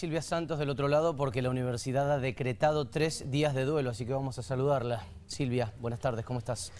Silvia Santos del otro lado porque la universidad ha decretado tres días de duelo, así que vamos a saludarla. Silvia, buenas tardes, ¿cómo estás?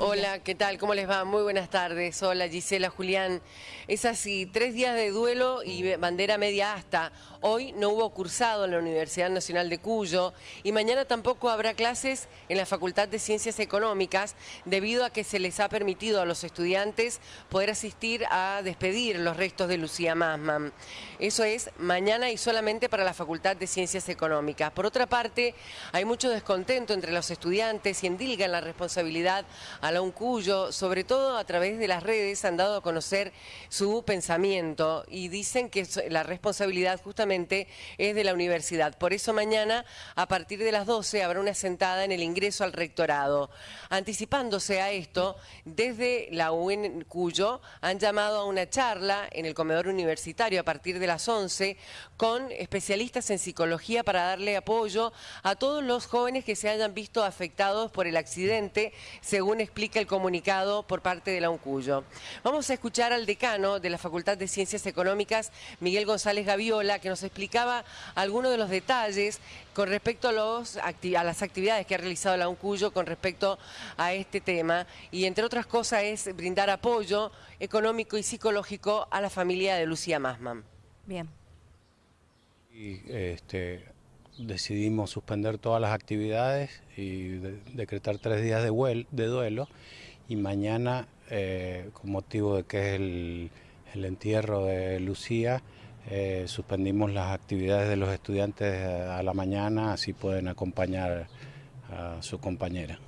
Hola, ¿qué tal? ¿Cómo les va? Muy buenas tardes. Hola, Gisela, Julián. Es así, tres días de duelo y bandera media hasta. Hoy no hubo cursado en la Universidad Nacional de Cuyo y mañana tampoco habrá clases en la Facultad de Ciencias Económicas debido a que se les ha permitido a los estudiantes poder asistir a despedir los restos de Lucía Masman. Eso es mañana y solamente para la Facultad de Ciencias Económicas. Por otra parte, hay mucho descontento entre los estudiantes y endilgan la responsabilidad a la UNCUYO, sobre todo a través de las redes han dado a conocer su pensamiento y dicen que la responsabilidad justamente es de la universidad. Por eso mañana a partir de las 12 habrá una sentada en el ingreso al rectorado. Anticipándose a esto, desde la UNCUYO han llamado a una charla en el comedor universitario a partir de las 11 con especialistas en psicología para darle apoyo a todos los jóvenes que se hayan visto afectados por el accidente, según explica el comunicado por parte de la UNCUYO. Vamos a escuchar al decano de la Facultad de Ciencias Económicas, Miguel González Gaviola, que nos explicaba algunos de los detalles con respecto a, los, a las actividades que ha realizado la UNCUYO con respecto a este tema. Y entre otras cosas es brindar apoyo económico y psicológico a la familia de Lucía Masman. Bien. Y este, decidimos suspender todas las actividades y decretar tres días de, de duelo y mañana, eh, con motivo de que es el, entierro de Lucía, eh, suspendimos las actividades de los estudiantes a la mañana, así pueden acompañar a su compañera.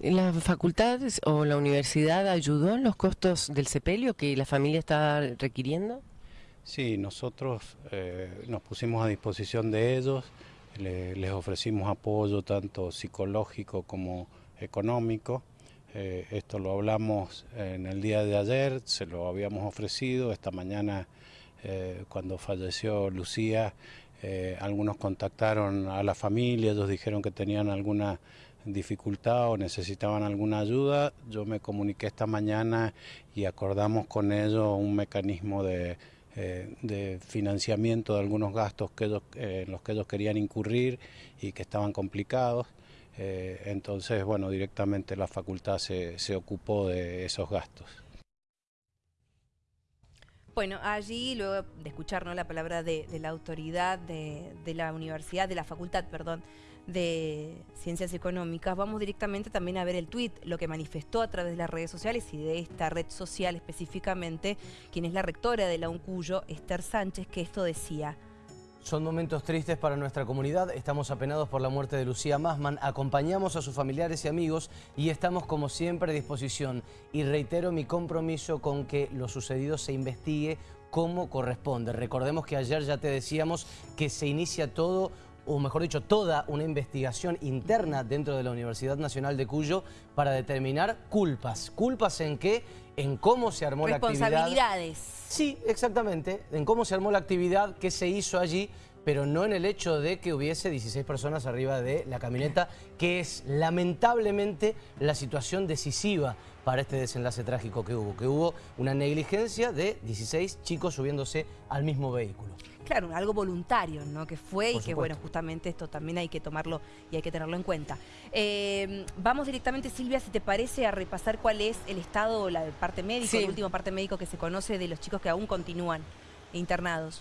¿La facultad o la universidad ayudó en los costos del sepelio que la familia está requiriendo? Sí, nosotros eh, nos pusimos a disposición de ellos, les ofrecimos apoyo tanto psicológico como económico. Eh, esto lo hablamos en el día de ayer, se lo habíamos ofrecido. Esta mañana, eh, cuando falleció Lucía, eh, algunos contactaron a la familia, ellos dijeron que tenían alguna dificultad o necesitaban alguna ayuda. Yo me comuniqué esta mañana y acordamos con ellos un mecanismo de eh, de financiamiento de algunos gastos que eh, en los que ellos querían incurrir y que estaban complicados. Eh, entonces, bueno, directamente la facultad se, ocupó de esos gastos. Bueno, allí, luego de escuchar la palabra de, la autoridad de, de, la universidad, de la facultad, perdón, de Ciencias Económicas, vamos directamente también a ver el tuit, lo que manifestó a través de las redes sociales y de esta red social específicamente, quien es la rectora de la UNCUYO, Esther Sánchez, que esto decía... Son momentos tristes para nuestra comunidad, estamos apenados por la muerte de Lucía Masman, acompañamos a sus familiares y amigos y estamos como siempre a disposición. Y reitero mi compromiso con que lo sucedido se investigue como corresponde. Recordemos que ayer ya te decíamos que se inicia todo o mejor dicho, toda una investigación interna dentro de la Universidad Nacional de Cuyo para determinar culpas. ¿Culpas en qué? En cómo se armó la actividad. Responsabilidades. Sí, exactamente. En cómo se armó la actividad, qué se hizo allí, pero no en el hecho de que hubiese 16 personas arriba de la camioneta, que es lamentablemente la situación decisiva para este desenlace trágico que hubo, que hubo una negligencia de 16 chicos subiéndose al mismo vehículo. Claro, algo voluntario, ¿no? Que fue y que, bueno, justamente esto también hay que tomarlo y hay que tenerlo en cuenta. Eh, vamos directamente, Silvia, si te parece, a repasar cuál es el estado, la parte médica, el último parte médico que se conoce de los chicos que aún continúan internados.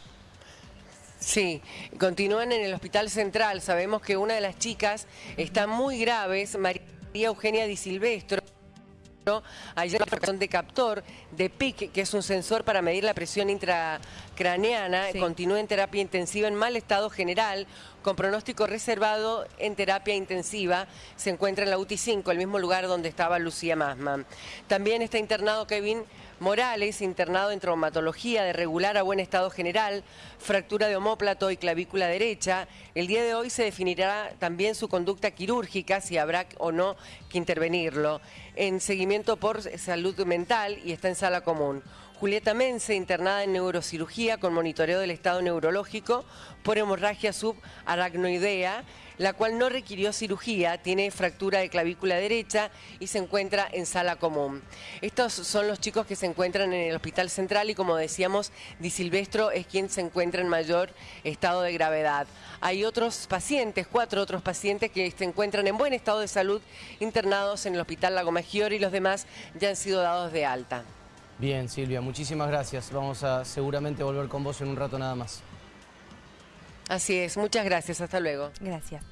Sí, continúan en el Hospital Central. Sabemos que una de las chicas está muy grave, María Eugenia Di Silvestro. Hay una de captor de PIC, que es un sensor para medir la presión intracraneana. Continúa en terapia intensiva en mal estado general, con pronóstico reservado en terapia intensiva. Se encuentra en la UTI 5, el mismo lugar donde estaba Lucía Masman. También está internado Kevin Morales, internado en traumatología de regular a buen estado general, fractura de homóplato y clavícula derecha. El día de hoy se definirá también su conducta quirúrgica, si habrá o no que intervenirlo, en seguimiento por salud mental y está en sala común. Julieta Mense, internada en neurocirugía con monitoreo del estado neurológico por hemorragia subaracnoidea, la cual no requirió cirugía, tiene fractura de clavícula derecha y se encuentra en sala común. Estos son los chicos que se encuentran en el Hospital Central y como decíamos, Di Silvestro es quien se encuentra en mayor estado de gravedad. Hay otros pacientes, cuatro otros pacientes que se encuentran en buen estado de salud internados en el Hospital Lago Maggiore y los demás ya han sido dados de alta. Bien, Silvia, muchísimas gracias. Vamos a seguramente volver con vos en un rato nada más. Así es, muchas gracias, hasta luego. Gracias.